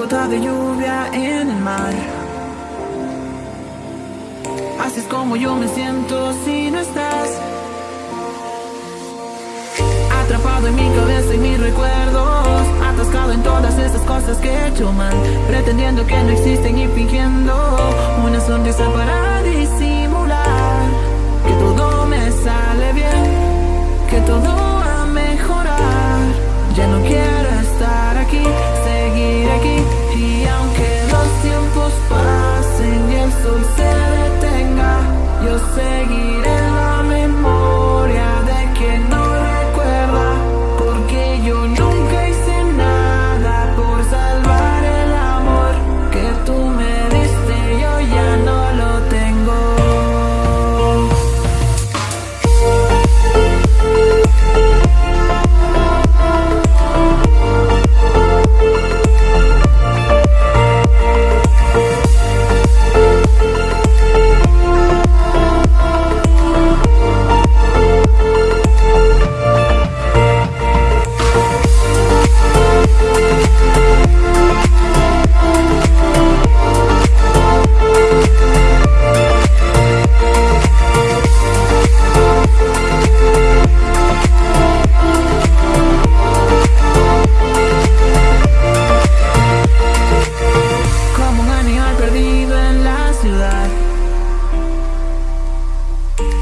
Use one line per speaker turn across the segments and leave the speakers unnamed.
gota de lluvia en el mar. Así es como yo me siento si no estás. Atrapado en mi cabeza y mis recuerdos. Atascado en todas esas cosas que he hecho mal. Pretendiendo que no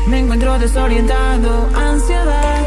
Me encuentro desorientado, ansiedad.